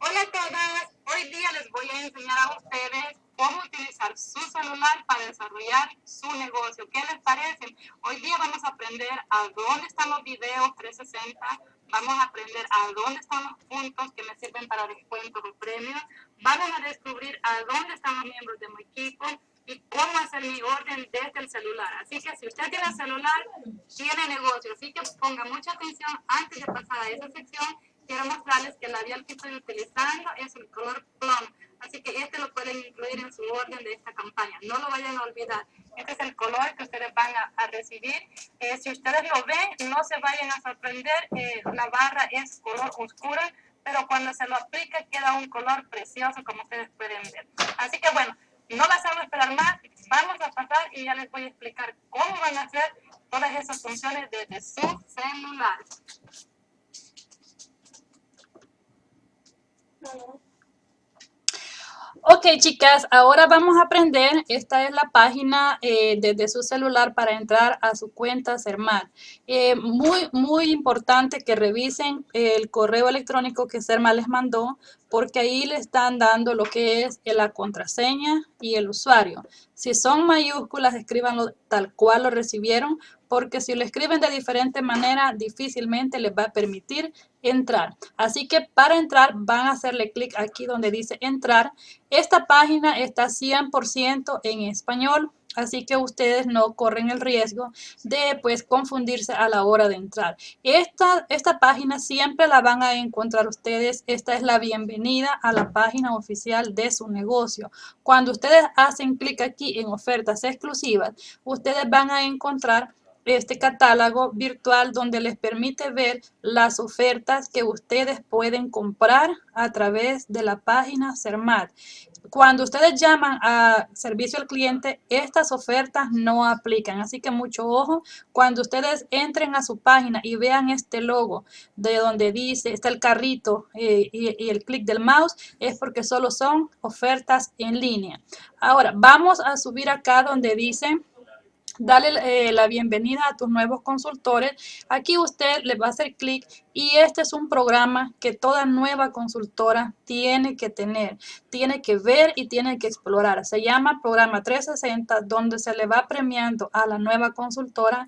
Hola a todas, hoy día les voy a enseñar a ustedes cómo utilizar su celular para desarrollar su negocio. ¿Qué les parece? Hoy día vamos a aprender a dónde están los videos 360, vamos a aprender a dónde están los puntos que me sirven para descuentos o premios, vamos a descubrir a dónde están los miembros de mi equipo y cómo hacer mi orden desde el celular. Así que si usted tiene celular, tiene negocio. Así que ponga mucha atención antes de pasar a esa sección quiero mostrarles que el labial que estoy utilizando es el color plum. Así que este lo pueden incluir en su orden de esta campaña. No lo vayan a olvidar. Este es el color que ustedes van a, recibir. Eh, si ustedes lo ven, no se vayan a sorprender. Eh, la barra es color oscura, pero cuando se lo aplica queda un color precioso como ustedes pueden ver. Así que bueno, no las hago esperar más. Vamos a pasar y ya les voy a explicar cómo van a hacer todas esas funciones desde su celular. Ok, chicas, ahora vamos a aprender. Esta es la página eh, desde su celular para entrar a su cuenta Sermal. Eh, muy, muy importante que revisen el correo electrónico que Sermal les mandó porque ahí le están dando lo que es la contraseña y el usuario. Si son mayúsculas, escríbanlo tal cual lo recibieron, porque si lo escriben de diferente manera, difícilmente les va a permitir entrar. Así que para entrar, van a hacerle clic aquí donde dice entrar. Esta página está 100% en español, así que ustedes no corren el riesgo de pues confundirse a la hora de entrar. Esta, esta página siempre la van a encontrar ustedes, esta es la bienvenida a la página oficial de su negocio. Cuando ustedes hacen clic aquí en ofertas exclusivas, ustedes van a encontrar este catálogo virtual donde les permite ver las ofertas que ustedes pueden comprar a través de la página CERMAT. Cuando ustedes llaman a servicio al cliente, estas ofertas no aplican. Así que mucho ojo, cuando ustedes entren a su página y vean este logo de donde dice, está el carrito eh, y, y el clic del mouse, es porque solo son ofertas en línea. Ahora, vamos a subir acá donde dice dale eh, la bienvenida a tus nuevos consultores. Aquí usted le va a hacer clic y este es un programa que toda nueva consultora tiene que tener, tiene que ver y tiene que explorar. Se llama Programa 360, donde se le va premiando a la nueva consultora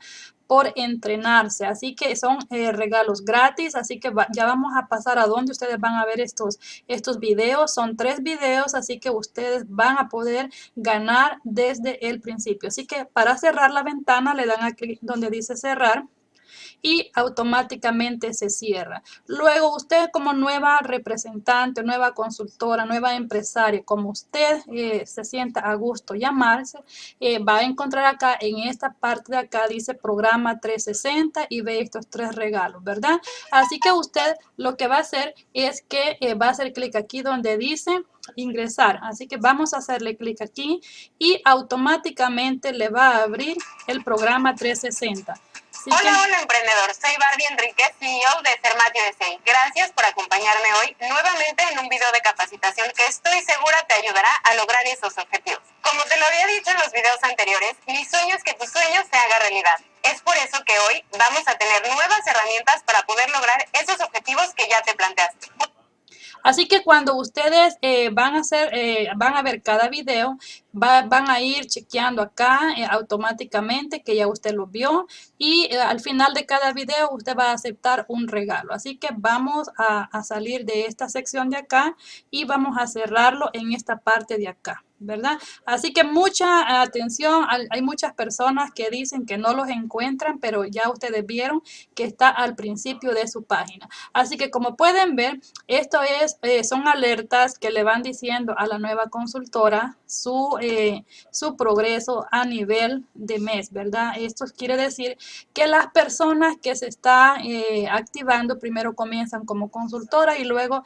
por entrenarse. Así que son eh, regalos gratis, así que ya vamos a pasar a donde ustedes van a ver estos, estos videos. Son tres videos, así que ustedes van a poder ganar desde el principio. Así que para cerrar la ventana le dan a clic donde dice cerrar y automáticamente se cierra. Luego usted como nueva representante, nueva consultora, nueva empresaria, como usted eh, se sienta a gusto llamarse, eh, va a encontrar acá en esta parte de acá dice programa 360 y ve estos tres regalos, ¿verdad? Así que usted lo que va a hacer es que eh, va a hacer clic aquí donde dice ingresar. Así que vamos a hacerle clic aquí y automáticamente le va a abrir el programa 360 hola, hola emprendedor, soy Barbie Enriquez, CEO de Sermat USA. Gracias por acompañarme hoy nuevamente en un video de capacitación que estoy segura te ayudará a lograr esos objetivos. Como te lo había dicho en los videos anteriores, mi sueño es que tu sueño se haga realidad. Es por eso que hoy vamos a tener nuevas herramientas para poder lograr esos objetivos que ya te planteaste. Así que cuando ustedes eh, van, a hacer, eh, van a ver cada video, van a ir chequeando acá eh, automáticamente que ya usted lo vio y al final de cada video usted va a aceptar un regalo. Así que vamos a, a salir de esta sección de acá y vamos a cerrarlo en esta parte de acá. ¿verdad? Así que mucha atención, hay muchas personas que dicen que no los encuentran, pero ya ustedes vieron que está al principio de su página. Así que como pueden ver, esto es, eh, son alertas que le van diciendo a la nueva consultora su, eh, su progreso a nivel de mes, ¿verdad? Esto quiere decir que las personas que se están eh, activando primero comienzan como consultora y luego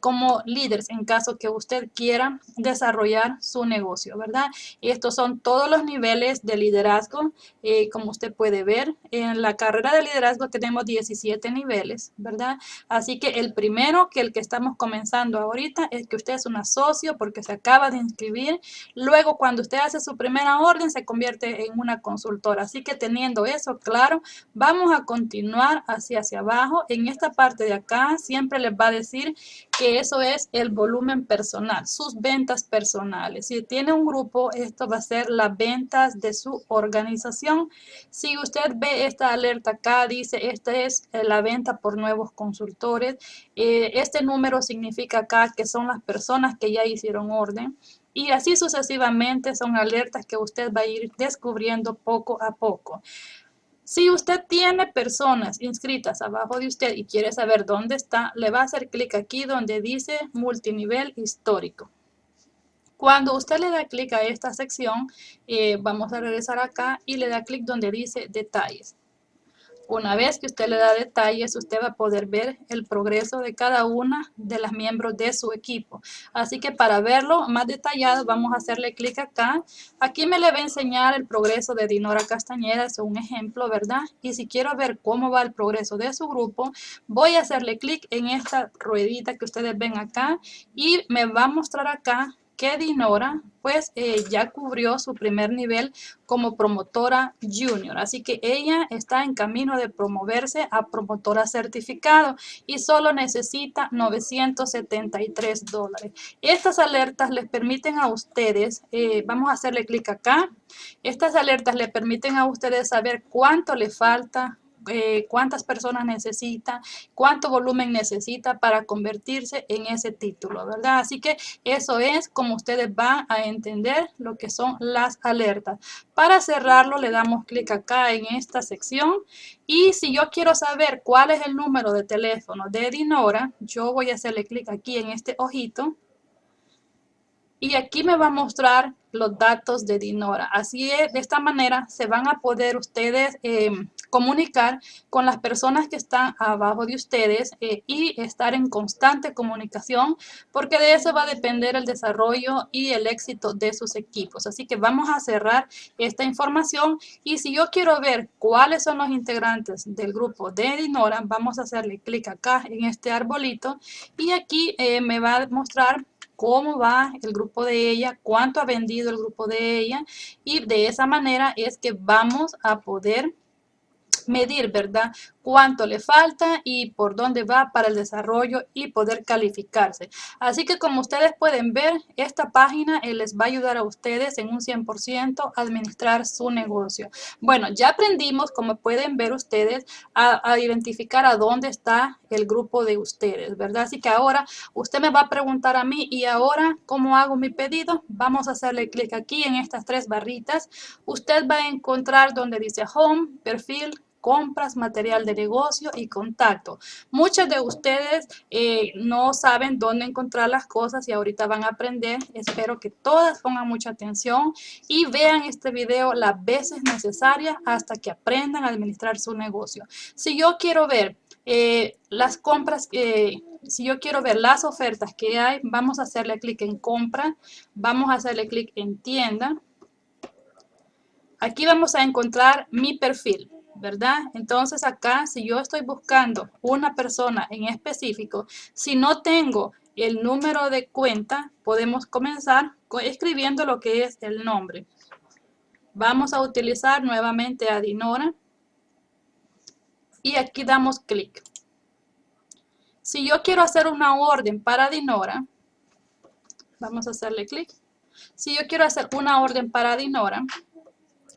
como líderes en caso que usted quiera desarrollar su negocio, ¿verdad? Estos son todos los niveles de liderazgo, eh, como usted puede ver. En la carrera de liderazgo tenemos 17 niveles, ¿verdad? Así que el primero, que el que estamos comenzando ahorita, es que usted es un socio porque se acaba de inscribir. Luego, cuando usted hace su primera orden, se convierte en una consultora. Así que teniendo eso claro, vamos a continuar hacia, hacia abajo. En esta parte de acá, siempre les va a decir que eso es el volumen personal, sus ventas personales. Si tiene un grupo, esto va a ser las ventas de su organización. Si usted ve esta alerta acá, dice esta es eh, la venta por nuevos consultores. Eh, este número significa acá que son las personas que ya hicieron orden. Y así sucesivamente son alertas que usted va a ir descubriendo poco a poco. Si usted tiene personas inscritas abajo de usted y quiere saber dónde está, le va a hacer clic aquí donde dice multinivel histórico. Cuando usted le da clic a esta sección, eh, vamos a regresar acá y le da clic donde dice detalles. Una vez que usted le da detalles, usted va a poder ver el progreso de cada una de las miembros de su equipo. Así que para verlo más detallado, vamos a hacerle clic acá. Aquí me le va a enseñar el progreso de Dinora Castañeda, es un ejemplo, ¿verdad? Y si quiero ver cómo va el progreso de su grupo, voy a hacerle clic en esta ruedita que ustedes ven acá y me va a mostrar acá que Dinora pues eh, ya cubrió su primer nivel como promotora junior. Así que ella está en camino de promoverse a promotora certificado y solo necesita 973 dólares. Estas alertas les permiten a ustedes, eh, vamos a hacerle clic acá, estas alertas le permiten a ustedes saber cuánto le falta eh, cuántas personas necesita, cuánto volumen necesita para convertirse en ese título, ¿verdad? Así que eso es como ustedes van a entender lo que son las alertas. Para cerrarlo le damos clic acá en esta sección y si yo quiero saber cuál es el número de teléfono de Dinora, yo voy a hacerle clic aquí en este ojito y aquí me va a mostrar los datos de Dinora. Así es, de esta manera se van a poder ustedes eh, comunicar con las personas que están abajo de ustedes eh, y estar en constante comunicación porque de eso va a depender el desarrollo y el éxito de sus equipos. Así que vamos a cerrar esta información y si yo quiero ver cuáles son los integrantes del grupo de Dinora, vamos a hacerle clic acá en este arbolito y aquí eh, me va a mostrar cómo va el grupo de ella, cuánto ha vendido el grupo de ella y de esa manera es que vamos a poder medir, ¿verdad? Cuánto le falta y por dónde va para el desarrollo y poder calificarse. Así que como ustedes pueden ver, esta página eh, les va a ayudar a ustedes en un 100% a administrar su negocio. Bueno, ya aprendimos, como pueden ver ustedes, a, a identificar a dónde está el grupo de ustedes, ¿verdad? Así que ahora usted me va a preguntar a mí, ¿y ahora cómo hago mi pedido? Vamos a hacerle clic aquí en estas tres barritas. Usted va a encontrar donde dice Home, Perfil, compras, material de negocio y contacto. Muchos de ustedes eh, no saben dónde encontrar las cosas y ahorita van a aprender. Espero que todas pongan mucha atención y vean este video las veces necesarias hasta que aprendan a administrar su negocio. Si yo quiero ver eh, las compras, eh, si yo quiero ver las ofertas que hay, vamos a hacerle clic en compra, vamos a hacerle clic en tienda. Aquí vamos a encontrar mi perfil. ¿Verdad? Entonces acá, si yo estoy buscando una persona en específico, si no tengo el número de cuenta, podemos comenzar escribiendo lo que es el nombre. Vamos a utilizar nuevamente a Dinora y aquí damos clic. Si yo quiero hacer una orden para Dinora, vamos a hacerle clic. Si yo quiero hacer una orden para Dinora,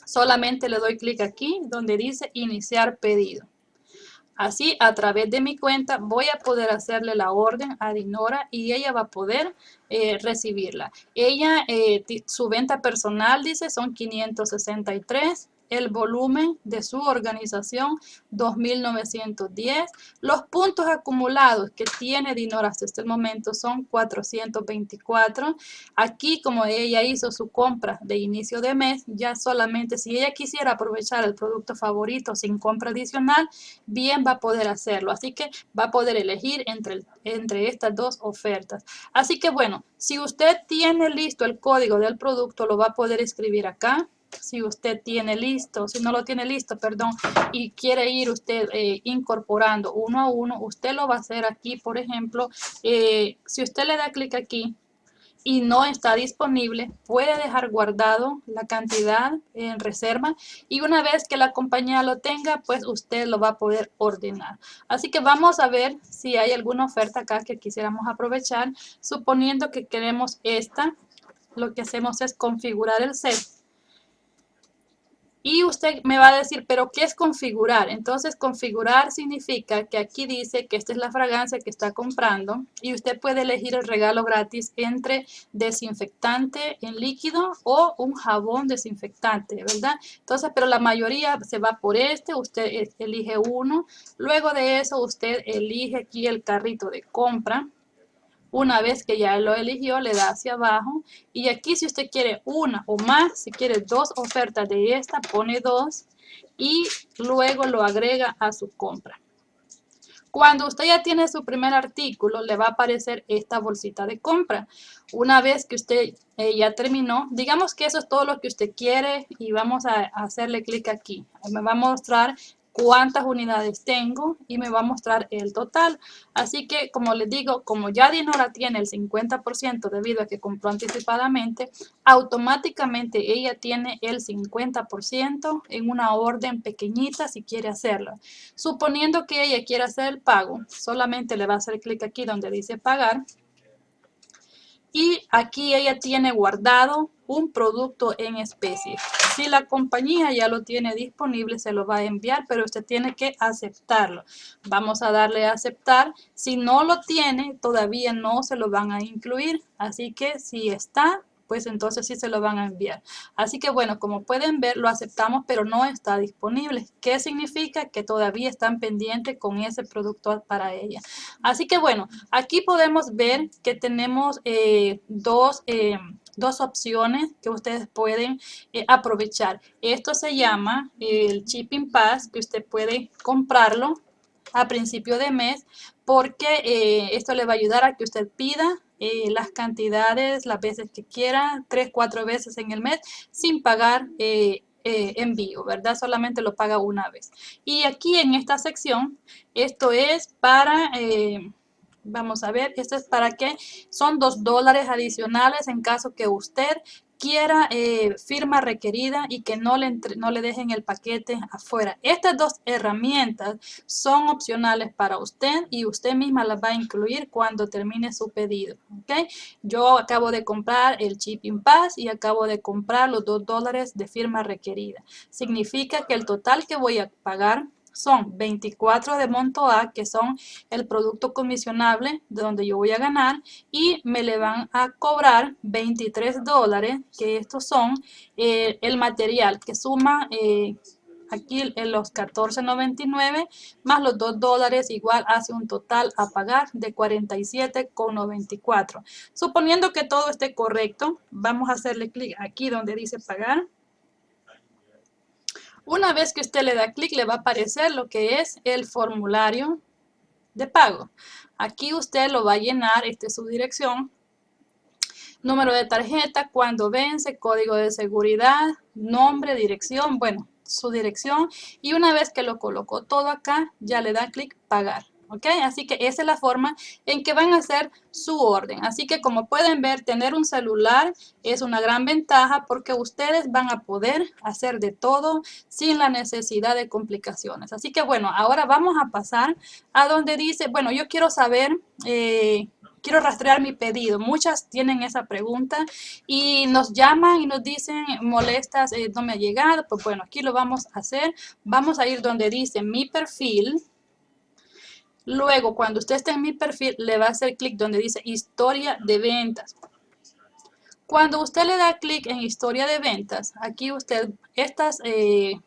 solamente le doy clic aquí donde dice iniciar pedido. Así, a través de mi cuenta, voy a poder hacerle la orden a Dinora y ella va a poder eh, recibirla. Ella, eh, su venta personal, dice, son 563 el volumen de su organización 2910. Los puntos acumulados que tiene Dinor hasta este momento son 424. Aquí como ella hizo su compra de inicio de mes, ya solamente si ella quisiera aprovechar el producto favorito sin compra adicional, bien va a poder hacerlo. Así que va a poder elegir entre, entre estas dos ofertas. Así que bueno, si usted tiene listo el código del producto, lo va a poder escribir acá si usted tiene listo, si no lo tiene listo, perdón, y quiere ir usted eh, incorporando uno a uno, usted lo va a hacer aquí, por ejemplo, eh, si usted le da clic aquí y no está disponible, puede dejar guardado la cantidad en reserva y una vez que la compañía lo tenga, pues usted lo va a poder ordenar. Así que vamos a ver si hay alguna oferta acá que quisiéramos aprovechar, suponiendo que queremos esta, lo que hacemos es configurar el set y usted me va a decir, ¿pero qué es configurar? Entonces, configurar significa que aquí dice que esta es la fragancia que está comprando y usted puede elegir el regalo gratis entre desinfectante en líquido o un jabón desinfectante, ¿verdad? Entonces, pero la mayoría se va por este, usted elige uno. Luego de eso, usted elige aquí el carrito de compra una vez que ya lo eligió, le da hacia abajo. Y aquí si usted quiere una o más, si quiere dos ofertas de esta, pone dos y luego lo agrega a su compra. Cuando usted ya tiene su primer artículo, le va a aparecer esta bolsita de compra. Una vez que usted eh, ya terminó, digamos que eso es todo lo que usted quiere y vamos a hacerle clic aquí. Me va a mostrar cuántas unidades tengo y me va a mostrar el total. Así que, como les digo, como ya Dinora tiene el 50% debido a que compró anticipadamente, automáticamente ella tiene el 50% en una orden pequeñita si quiere hacerlo. Suponiendo que ella quiera hacer el pago, solamente le va a hacer clic aquí donde dice pagar y aquí ella tiene guardado un producto en especie. Si la compañía ya lo tiene disponible, se lo va a enviar, pero usted tiene que aceptarlo. Vamos a darle a aceptar. Si no lo tiene, todavía no se lo van a incluir. Así que si está, pues entonces sí se lo van a enviar. Así que bueno, como pueden ver, lo aceptamos, pero no está disponible. ¿Qué significa? Que todavía están pendientes con ese producto para ella. Así que bueno, aquí podemos ver que tenemos eh, dos... Eh, dos opciones que ustedes pueden eh, aprovechar. Esto se llama el Shipping Pass, que usted puede comprarlo a principio de mes porque esto le va a ayudar a que usted pida eh, las cantidades las veces que quiera, tres, cuatro veces en el mes, sin pagar eh, eh, envío, ¿verdad? Solamente lo paga una vez. Y aquí en esta sección, esto es para... Vamos a ver, esto es para que son dos dólares adicionales en caso que usted quiera eh, firma requerida y que no le, no le dejen el paquete afuera. Estas dos herramientas son opcionales para usted y usted misma las va a incluir cuando termine su pedido. ¿okay? Yo acabo de comprar el Shipping Pass y acabo de comprar los dos dólares de firma requerida. Significa que el total que voy a pagar son 24 de monto A, que son el producto comisionable de donde yo voy a ganar, y me le van a cobrar 23 dólares, que estos son eh, el material que suma eh, aquí en los 14.99 más los 2 dólares igual hace un total a pagar de 47.94. Suponiendo que todo esté correcto, vamos a hacerle clic aquí donde dice pagar una vez que usted le da clic, le va a aparecer lo que es el formulario de pago. Aquí usted lo va a llenar, esta es su dirección, número de tarjeta, cuando vence, código de seguridad, nombre, dirección, bueno, su dirección. Y una vez que lo colocó todo acá, ya le da clic pagar. ¿Ok? Así que esa es la forma en que van a hacer su orden. Así que como pueden ver, tener un celular es una gran ventaja porque ustedes van a poder hacer de todo sin la necesidad de complicaciones. Así que bueno, ahora vamos a pasar a donde dice, bueno, yo quiero saber... Eh, quiero rastrear mi pedido. Muchas tienen esa pregunta y nos llaman y nos dicen molestas, eh, no me ha llegado. Pues bueno, aquí lo vamos a hacer. Vamos a ir donde dice mi perfil. Luego, cuando usted esté en mi perfil, le va a hacer clic donde dice historia de ventas. Cuando usted le da clic en historia de ventas, aquí usted, estas eh,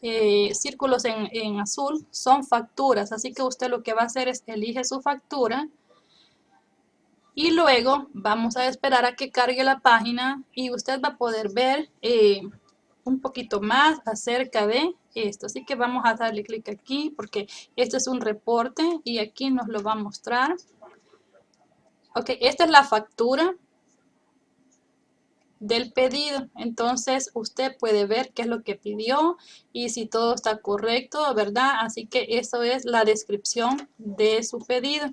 eh, círculos en, en, azul son facturas, así que usted lo que va a hacer es elige su factura y luego vamos a esperar a que cargue la página y usted va a poder ver eh, un poquito más acerca de esto. Así que vamos a darle clic aquí porque este es un reporte y aquí nos lo va a mostrar. Ok, esta es la factura del pedido. Entonces usted puede ver qué es lo que pidió y si todo está correcto, ¿verdad? Así que eso es la descripción de su pedido.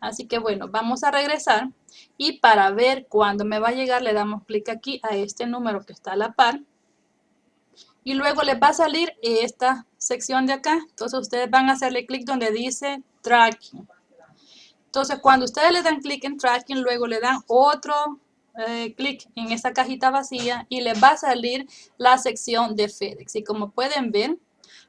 Así que bueno, vamos a regresar y para ver cuándo me va a llegar le damos clic aquí a este número que está a la par. Y luego les va a salir esta sección de acá. Entonces ustedes van a hacerle clic donde dice tracking. Entonces cuando ustedes le dan clic en tracking, luego le dan otro eh, clic en esta cajita vacía y les va a salir la sección de FedEx. Y como pueden ver,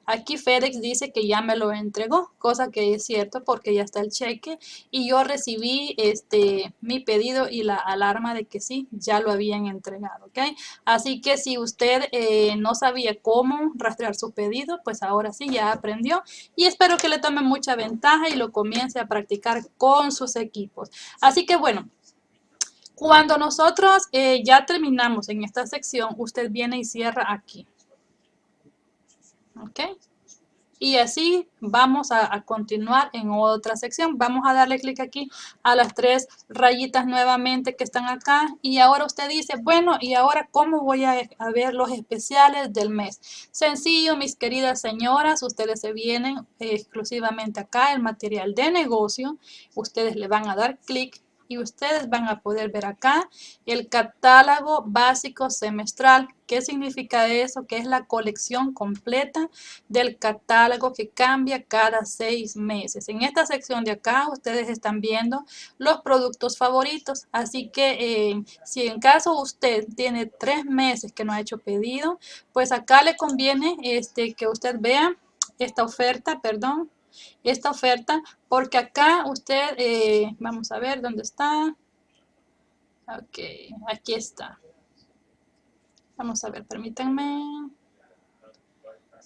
aquí FedEx dice que ya me lo entregó, cosa que es cierto porque ya está el cheque y yo recibí este mi pedido y la alarma de que sí, ya lo habían entregado. Así que si usted eh, no sabía cómo rastrear su pedido, pues ahora sí ya aprendió y espero que le tome mucha ventaja y lo comience a practicar con sus equipos. Así que bueno, cuando nosotros eh, ya terminamos en esta sección, usted viene y cierra aquí. ¿Ok? Y así vamos a, continuar en otra sección. Vamos a darle clic aquí a las tres rayitas nuevamente que están acá. Y ahora usted dice, bueno, ¿y ahora cómo voy a, a ver los especiales del mes? Sencillo, mis queridas señoras, ustedes se vienen exclusivamente acá, el material de negocio. Ustedes le van a dar clic y ustedes van a poder ver acá el catálogo básico semestral. ¿Qué significa eso? Que es la colección completa del catálogo que cambia cada seis meses. En esta sección de acá ustedes están viendo los productos favoritos. Así que eh, si en caso usted tiene tres meses que no ha hecho pedido, pues acá le conviene este, que usted vea esta oferta, perdón, esta oferta porque acá usted, eh, vamos a ver dónde está. Ok, aquí está. Vamos a ver, permítanme.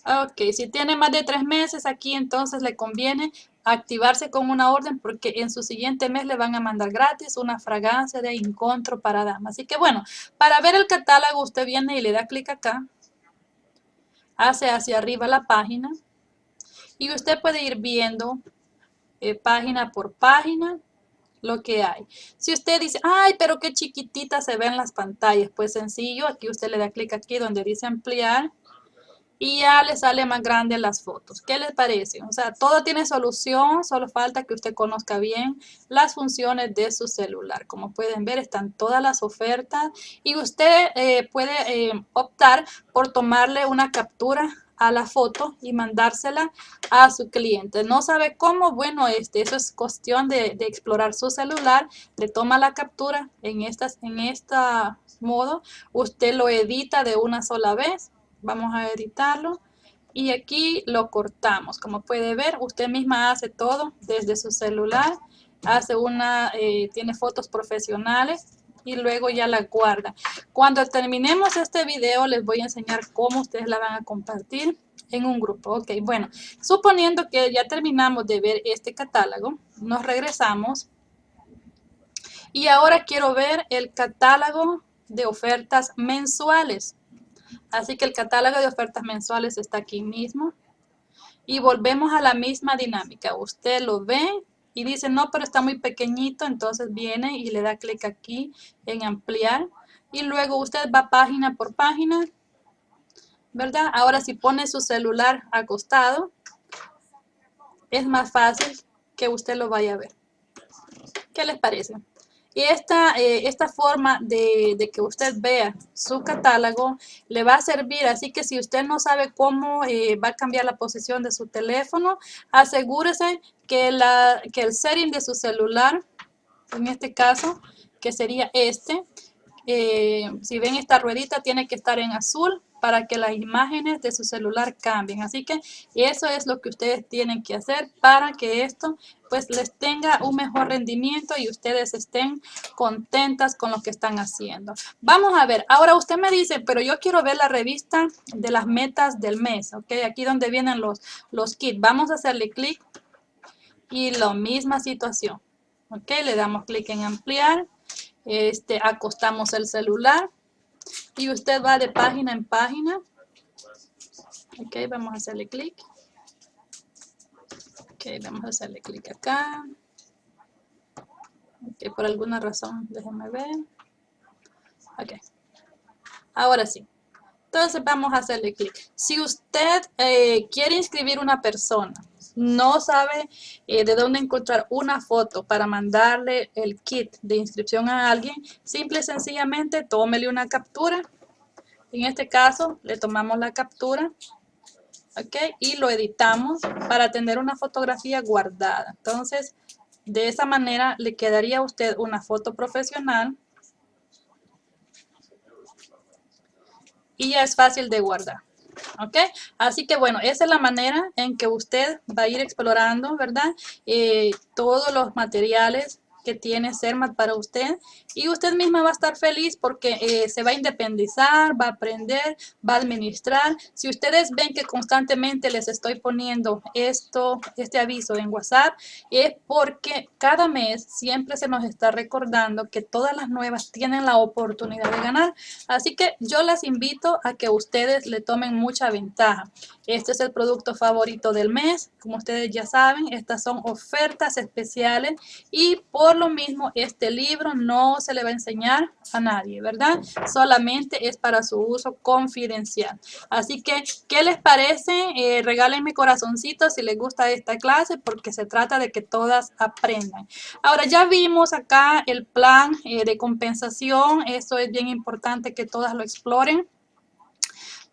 Ok, si tiene más de tres meses aquí, entonces le conviene activarse con una orden porque en su siguiente mes le van a mandar gratis una fragancia de encontro para damas. Así que bueno, para ver el catálogo usted viene y le da clic acá. Hace hacia arriba la página y usted puede ir viendo eh, página por página lo que hay. Si usted dice, ay, pero qué chiquitita se ven las pantallas, pues sencillo, aquí usted le da clic aquí donde dice ampliar y ya le sale más grande las fotos. ¿Qué les parece? O sea, todo tiene solución, solo falta que usted conozca bien las funciones de su celular. Como pueden ver, están todas las ofertas y usted eh, puede eh, optar por tomarle una captura a la foto y mandársela a su cliente. No sabe cómo, bueno, este, eso es cuestión de, explorar su celular, le toma la captura en, estas, en esta modo, usted lo edita de una sola vez, vamos a editarlo y aquí lo cortamos. Como puede ver, usted misma hace todo desde su celular, hace una, eh, tiene fotos profesionales y luego ya la guarda. Cuando terminemos este video les voy a enseñar cómo ustedes la van a compartir en un grupo. Ok, bueno, suponiendo que ya terminamos de ver este catálogo, nos regresamos y ahora quiero ver el catálogo de ofertas mensuales. Así que el catálogo de ofertas mensuales está aquí mismo. Y volvemos a la misma dinámica. Usted lo ve, y dice, no, pero está muy pequeñito, entonces viene y le da clic aquí en ampliar y luego usted va página por página, ¿verdad? Ahora si pone su celular acostado, es más fácil que usted lo vaya a ver. ¿Qué les parece? Y esta, eh, esta forma de, de, que usted vea su catálogo le va a servir. Así que si usted no sabe cómo eh, va a cambiar la posición de su teléfono, asegúrese que, la, que el setting de su celular, en este caso, que sería este, eh, si ven esta ruedita, tiene que estar en azul para que las imágenes de su celular cambien. Así que eso es lo que ustedes tienen que hacer para que esto pues les tenga un mejor rendimiento y ustedes estén contentas con lo que están haciendo. Vamos a ver, ahora usted me dice, pero yo quiero ver la revista de las metas del mes, ¿ok? Aquí donde vienen los, los kits. Vamos a hacerle clic y la misma situación, ¿ok? Le damos clic en ampliar, este, acostamos el celular y usted va de página en página. Ok, vamos a hacerle clic. Ok, vamos a hacerle clic acá. Ok, por alguna razón, déjenme ver. Ok. Ahora sí. Entonces vamos a hacerle clic. Si usted eh, quiere inscribir una persona, no sabe eh, de dónde encontrar una foto para mandarle el kit de inscripción a alguien, simple y sencillamente tómele una captura. En este caso le tomamos la captura y lo editamos para tener una fotografía guardada. Entonces, de esa manera le quedaría a usted una foto profesional y ya es fácil de guardar. ¿Ok? Así que bueno, esa es la manera en que usted va a ir explorando, ¿verdad? Eh, todos los materiales que tiene CERMAT para usted y usted misma va a estar feliz porque eh, se va a independizar, va a aprender, va a administrar. Si ustedes ven que constantemente les estoy poniendo esto, este aviso en WhatsApp, es porque cada mes siempre se nos está recordando que todas las nuevas tienen la oportunidad de ganar. Así que yo las invito a que ustedes le tomen mucha ventaja. Este es el producto favorito del mes. Como ustedes ya saben, estas son ofertas especiales y por lo mismo este libro no se le va a enseñar a nadie, ¿verdad? Solamente es para su uso confidencial. Así que, ¿qué les parece? Eh, regálenme corazoncitos si les gusta esta clase porque se trata de que todas aprendan. Ahora, ya vimos acá el plan eh, de compensación. Esto es bien importante que todas lo exploren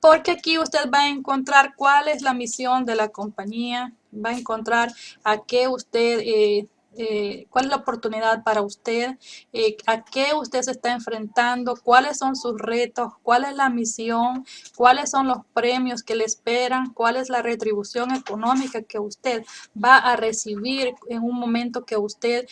porque aquí usted va a encontrar cuál es la misión de la compañía, va a encontrar a qué usted, eh, eh, cuál es la oportunidad para usted, eh, a qué usted se está enfrentando, cuáles son sus retos, cuál es la misión, cuáles son los premios que le esperan, cuál es la retribución económica que usted va a recibir en un momento que usted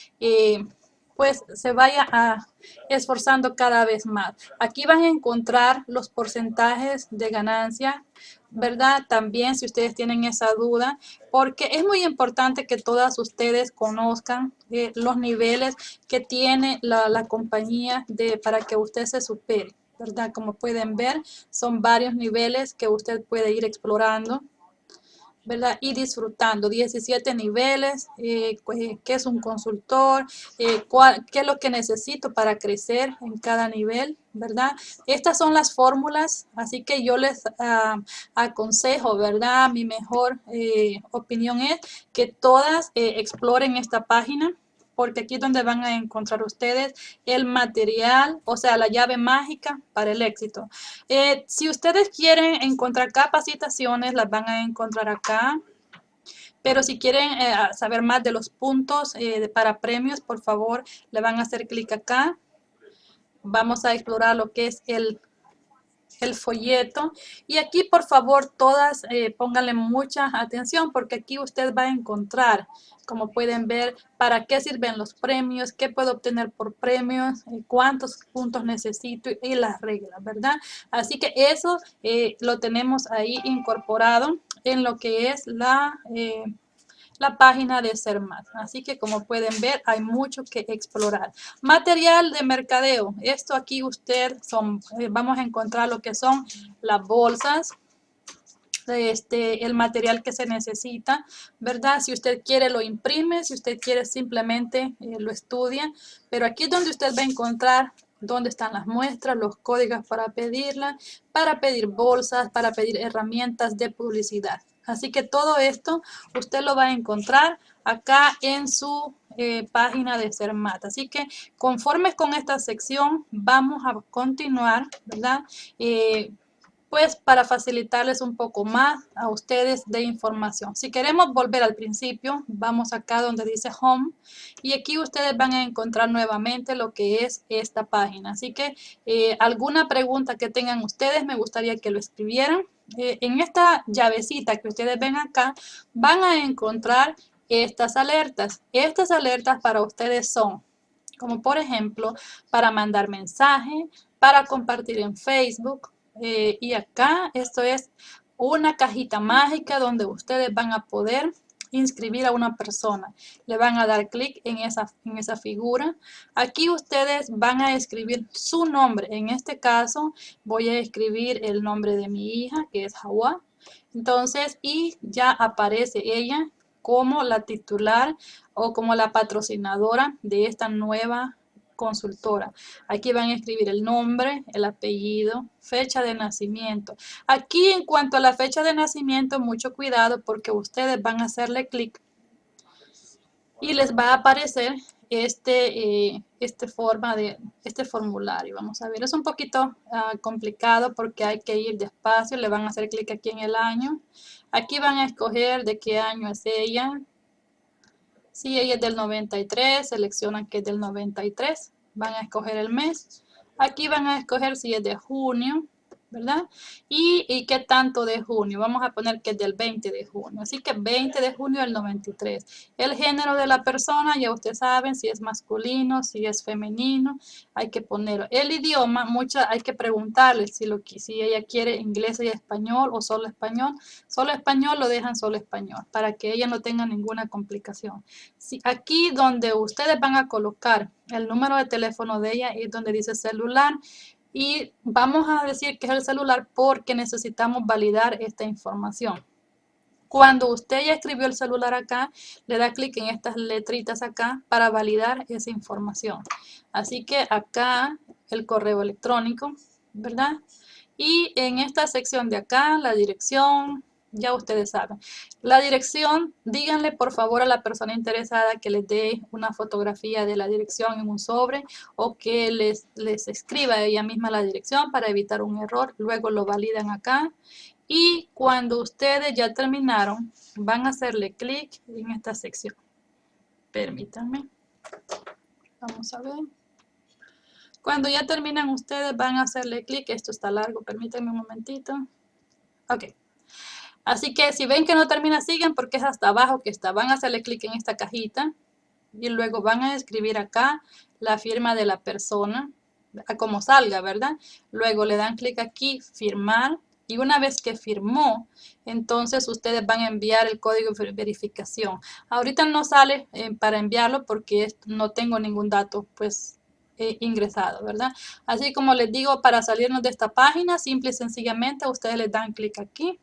pues se vaya a esforzando cada vez más. Aquí van a encontrar los porcentajes de ganancia, ¿verdad? También si ustedes tienen esa duda, porque es muy importante que todas ustedes conozcan eh, los niveles que tiene la, la compañía de, para que usted se supere. ¿verdad? Como pueden ver, son varios niveles que usted puede ir explorando. ¿Verdad? Y disfrutando 17 niveles, eh, qué es un consultor, eh, qué es lo que necesito para crecer en cada nivel, ¿verdad? Estas son las fórmulas, así que yo les ah, aconsejo, ¿verdad? Mi mejor eh, opinión es que todas exploren esta página, porque aquí es donde van a encontrar ustedes el material, o sea, la llave mágica para el éxito. Eh, si ustedes quieren encontrar capacitaciones, las van a encontrar acá. Pero si quieren eh, saber más de los puntos eh, para premios, por favor, le van a hacer clic acá. Vamos a explorar lo que es el el folleto y aquí por favor todas pónganle mucha atención porque aquí usted va a encontrar como pueden ver, para qué sirven los premios, qué puedo obtener por premios, eh, cuántos puntos necesito y las reglas, ¿verdad? Así que eso eh, lo tenemos ahí incorporado en lo que es la, eh, la página de más Así que como pueden ver, hay mucho que explorar. Material de mercadeo. Esto aquí usted, son, vamos a encontrar lo que son las bolsas, este, el material que se necesita, ¿verdad? Si usted quiere lo imprime, si usted quiere simplemente eh, lo estudia, pero aquí es donde usted va a encontrar dónde están las muestras, los códigos para pedirla, para pedir bolsas, para pedir herramientas de publicidad. Así que todo esto usted lo va a encontrar acá en su eh, página de CERMAT. Así que conforme con esta sección vamos a continuar, ¿verdad? Eh, pues para facilitarles un poco más a ustedes de información. Si queremos volver al principio, vamos acá donde dice Home y aquí ustedes van a encontrar nuevamente lo que es esta página. Así que eh, alguna pregunta que tengan ustedes, me gustaría que lo escribieran. Eh, en esta llavecita que ustedes ven acá, van a encontrar estas alertas. Estas alertas para ustedes son, como por ejemplo, para mandar mensaje, para compartir en Facebook, eh, y acá esto es una cajita mágica donde ustedes van a poder inscribir a una persona. Le van a dar clic en esa, en esa figura. Aquí ustedes van a escribir su nombre. En este caso voy a escribir el nombre de mi hija que es Hawa. Entonces, y ya aparece ella como la titular o como la patrocinadora de esta nueva consultora. Aquí van a escribir el nombre, el apellido, fecha de nacimiento. Aquí en cuanto a la fecha de nacimiento, mucho cuidado porque ustedes van a hacerle clic y les va a aparecer este, eh, este, forma de, este formulario. Vamos a ver, es un poquito ah, complicado porque hay que ir despacio. Le van a hacer clic aquí en el año. Aquí van a escoger de qué año es ella, si ella es del 93, seleccionan que es del 93. Van a escoger el mes. Aquí van a escoger si es de junio. ¿Verdad? Y, qué tanto de junio. Vamos a poner que es del 20 de junio. Así que 20 de junio del 93. El género de la persona, ya ustedes saben si es masculino, si es femenino. Hay que ponerlo. El idioma, mucha, hay que preguntarle si, lo, si ella quiere inglés y español o solo español. Solo español lo dejan solo español para que ella no tenga ninguna complicación. Si, aquí donde ustedes van a colocar el número de teléfono de ella es donde dice celular y vamos a decir que es el celular porque necesitamos validar esta información. Cuando usted ya escribió el celular acá, le da clic en estas letritas acá para validar esa información. Así que acá el correo electrónico, ¿verdad? Y en esta sección de acá, la dirección, ya ustedes saben. La dirección, díganle por favor a la persona interesada que les dé una fotografía de la dirección en un sobre o que les, les escriba ella misma la dirección para evitar un error. Luego lo validan acá. Y cuando ustedes ya terminaron, van a hacerle clic en esta sección. Permítanme. Vamos a ver. Cuando ya terminan ustedes van a hacerle clic. Esto está largo, permítanme un momentito. Ok. Así que si ven que no termina, siguen porque es hasta abajo que está. Van a hacerle clic en esta cajita y luego van a escribir acá la firma de la persona, a como salga, ¿verdad? Luego le dan clic aquí, firmar, y una vez que firmó, entonces ustedes van a enviar el código de verificación. Ahorita no sale eh, para enviarlo porque no tengo ningún dato pues eh, ingresado, ¿verdad? Así como les digo, para salirnos de esta página, simple y sencillamente ustedes le dan clic aquí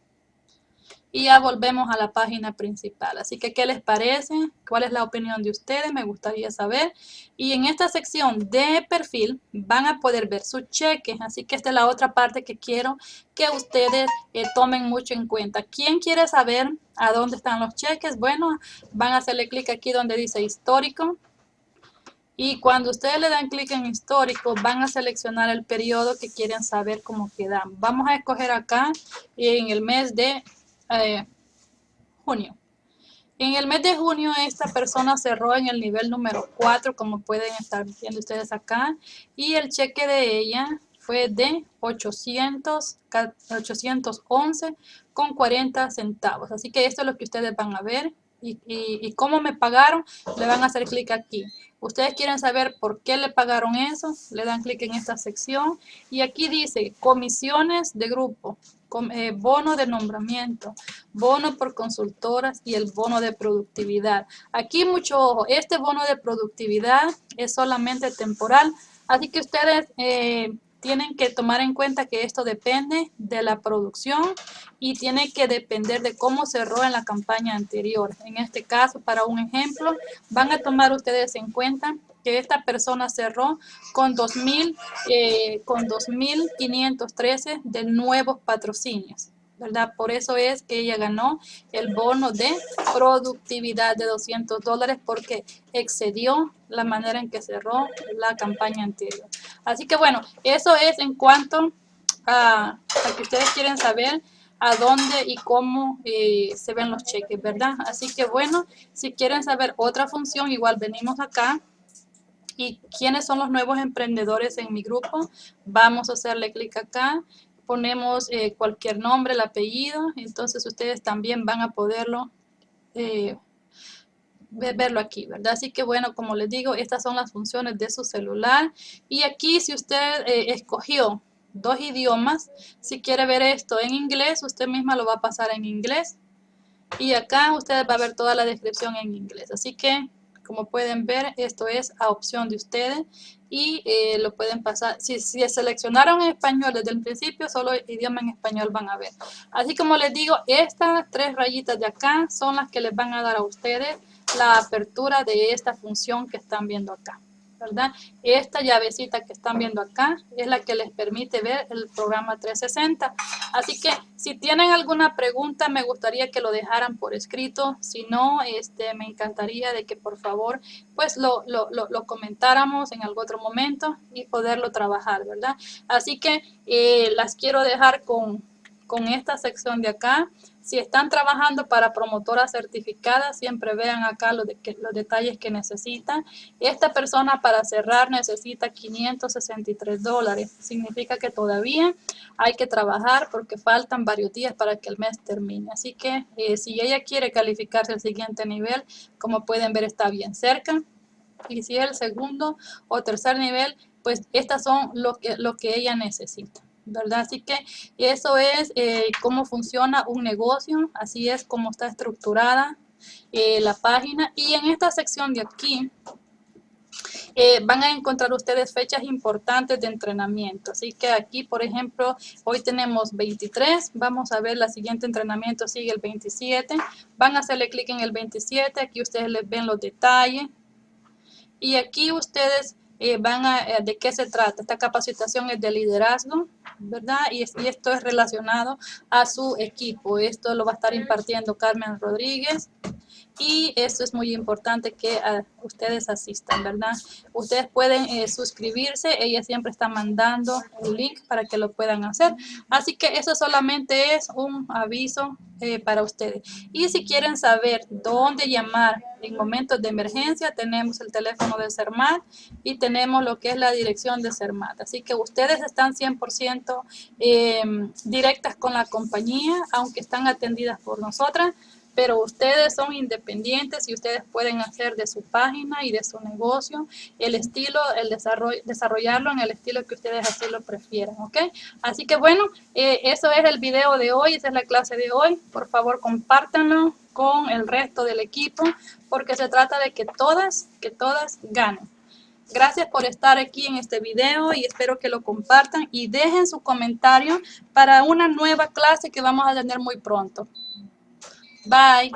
y ya volvemos a la página principal. Así que, ¿qué les parece? ¿Cuál es la opinión de ustedes? Me gustaría saber. Y en esta sección de perfil van a poder ver su cheque. Así que esta es la otra parte que quiero que ustedes eh, tomen mucho en cuenta. ¿Quién quiere saber a dónde están los cheques? Bueno, van a hacerle clic aquí donde dice histórico. Y cuando ustedes le dan clic en histórico, van a seleccionar el periodo que quieren saber cómo quedan. Vamos a escoger acá en el mes de junio. En el mes de junio esta persona cerró en el nivel número 4, como pueden estar viendo ustedes acá, y el cheque de ella fue de 800, 811 con 40 centavos. Así que esto es lo que ustedes van a ver. Y, y, cómo me pagaron, le van a hacer clic aquí. Ustedes quieren saber por qué le pagaron eso, le dan clic en esta sección. Y aquí dice comisiones de grupo. Eh, bono de nombramiento, bono por consultoras y el bono de productividad. Aquí mucho ojo, este bono de productividad es solamente temporal, así que ustedes eh, tienen que tomar en cuenta que esto depende de la producción y tiene que depender de cómo cerró en la campaña anterior. En este caso, para un ejemplo, van a tomar ustedes en cuenta que esta persona cerró con 2.000, eh, 2.513 de nuevos patrocinios. ¿Verdad? Por eso es que ella ganó el bono de productividad de 200 dólares porque excedió la manera en que cerró la campaña anterior. Así que bueno, eso es en cuanto a, que ustedes quieren saber a dónde y cómo eh, se ven los cheques, ¿verdad? Así que bueno, si quieren saber otra función, igual venimos acá y quiénes son los nuevos emprendedores en mi grupo. Vamos a hacerle clic acá, ponemos eh, cualquier nombre, el apellido, entonces ustedes también van a poderlo eh, verlo aquí, ¿verdad? Así que bueno, como les digo, estas son las funciones de su celular. Y aquí si usted eh, escogió dos idiomas, si quiere ver esto en inglés, usted misma lo va a pasar en inglés. Y acá usted va a ver toda la descripción en inglés. Así que como pueden ver, esto es a opción de ustedes y eh, lo pueden pasar. Si, si seleccionaron en español desde el principio, solo idioma en español van a ver. Así como les digo, estas tres rayitas de acá son las que les van a dar a ustedes la apertura de esta función que están viendo acá. ¿Verdad? Esta llavecita que están viendo acá es la que les permite ver el programa 360. Así que si tienen alguna pregunta, me gustaría que lo dejaran por escrito. Si no, este, me encantaría de que por favor pues lo, lo, lo, comentáramos en algún otro momento y poderlo trabajar, ¿verdad? Así que eh, las quiero dejar con, con esta sección de acá. Si están trabajando para promotora certificada, siempre vean acá los, los detalles que necesitan. Esta persona para cerrar necesita 563 dólares. Significa que todavía hay que trabajar porque faltan varios días para que el mes termine. Así que eh, si ella quiere calificarse al siguiente nivel, como pueden ver está bien cerca. Y si es el segundo o tercer nivel, pues estas son lo que, lo que ella necesita. ¿Verdad? Así que eso es eh, cómo funciona un negocio, así es como está estructurada eh, la página. Y en esta sección de aquí eh, van a encontrar ustedes fechas importantes de entrenamiento. Así que aquí, por ejemplo, hoy tenemos 23. Vamos a ver, la siguiente entrenamiento sigue el 27. Van a hacerle clic en el 27. Aquí ustedes les ven los detalles. Y aquí ustedes eh, van a, de qué se trata. Esta capacitación es de liderazgo, ¿verdad? Y, y, esto es relacionado a su equipo. Esto lo va a estar impartiendo Carmen Rodríguez y esto es muy importante que ah, ustedes asistan, ¿verdad? Ustedes pueden eh, suscribirse, ella siempre está mandando el link para que lo puedan hacer. Así que eso solamente es un aviso eh, para ustedes. Y si quieren saber dónde llamar en momentos de emergencia, tenemos el teléfono de CERMAT y tenemos lo que es la dirección de CERMAT. Así que ustedes están 100% eh, directas con la compañía, aunque están atendidas por nosotras pero ustedes son independientes y ustedes pueden hacer de su página y de su negocio el estilo, el desarrollo, desarrollarlo en el estilo que ustedes así lo prefieran, ¿ok? Así que bueno, eh, eso es el video de hoy, esa es la clase de hoy. Por favor, compártanlo con el resto del equipo porque se trata de que todas, que todas ganen. Gracias por estar aquí en este video y espero que lo compartan y dejen su comentario para una nueva clase que vamos a tener muy pronto. Bye.